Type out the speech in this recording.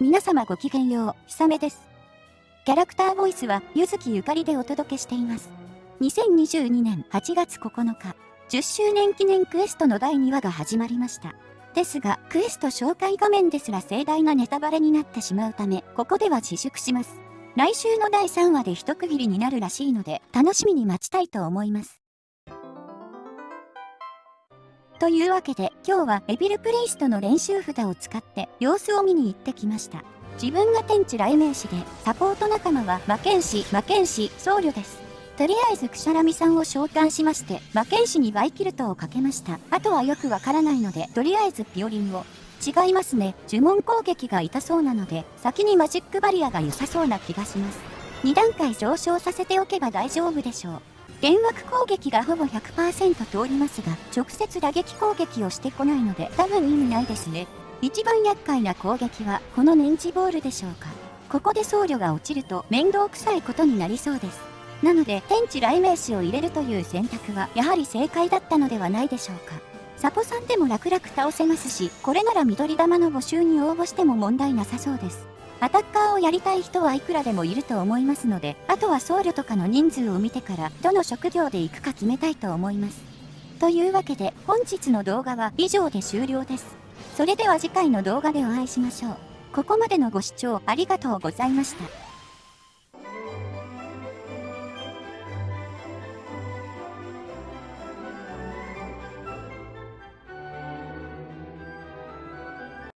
皆様ごきげんよう、ひさめです。キャラクターボイスは、ゆずきゆかりでお届けしています。2022年8月9日、10周年記念クエストの第2話が始まりました。ですが、クエスト紹介画面ですら盛大なネタバレになってしまうため、ここでは自粛します。来週の第3話で一区切りになるらしいので、楽しみに待ちたいと思います。というわけで今日はエビルプリイストの練習札を使って様子を見に行ってきました。自分が天地雷鳴士でサポート仲間は魔剣士、魔剣士、僧侶です。とりあえずクシャラミさんを召喚しまして魔剣士にバイキルトをかけました。あとはよくわからないのでとりあえずピオリンを。違いますね。呪文攻撃が痛そうなので先にマジックバリアが良さそうな気がします。2段階上昇させておけば大丈夫でしょう。幻惑攻撃がほぼ100%通りますが、直接打撃攻撃をしてこないので多分意味ないですね。一番厄介な攻撃はこのネンジボールでしょうか。ここで僧侶が落ちると面倒くさいことになりそうです。なので天地雷鳴士を入れるという選択はやはり正解だったのではないでしょうか。サポさんでも楽々倒せますし、これなら緑玉の募集に応募しても問題なさそうです。アタッカーをやりたい人はいくらでもいると思いますので、あとは僧侶とかの人数を見てから、どの職業で行くか決めたいと思います。というわけで、本日の動画は以上で終了です。それでは次回の動画でお会いしましょう。ここまでのご視聴ありがとうございました。